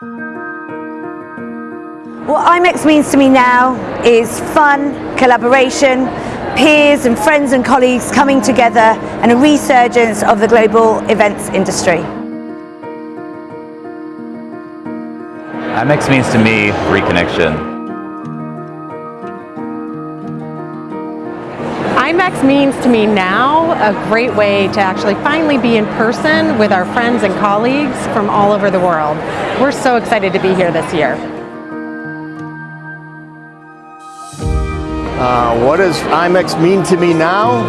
What IMEX means to me now is fun, collaboration, peers and friends and colleagues coming together and a resurgence of the global events industry. IMEX means to me reconnection. IMEX means to me now a great way to actually finally be in person with our friends and colleagues from all over the world. We're so excited to be here this year. Uh, what does IMEX mean to me now?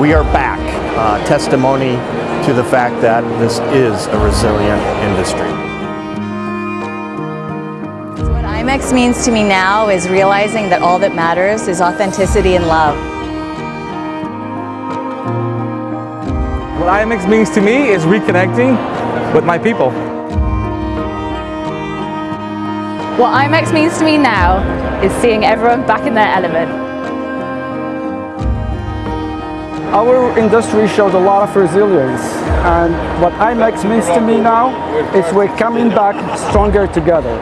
We are back. Uh, testimony to the fact that this is a resilient industry. What IMEX means to me now is realizing that all that matters is authenticity and love. What IMEX means to me is reconnecting with my people. What IMEX means to me now is seeing everyone back in their element. Our industry shows a lot of resilience and what IMEX means to me now is we're coming back stronger together.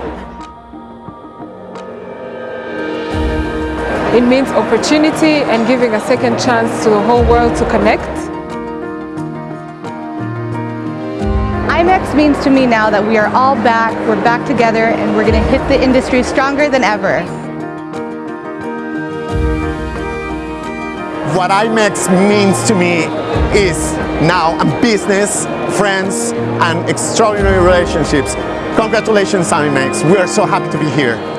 It means opportunity and giving a second chance to the whole world to connect. IMEX means to me now that we are all back, we're back together, and we're going to hit the industry stronger than ever. What IMEX means to me is now a business, friends, and extraordinary relationships. Congratulations, IMEX. We are so happy to be here.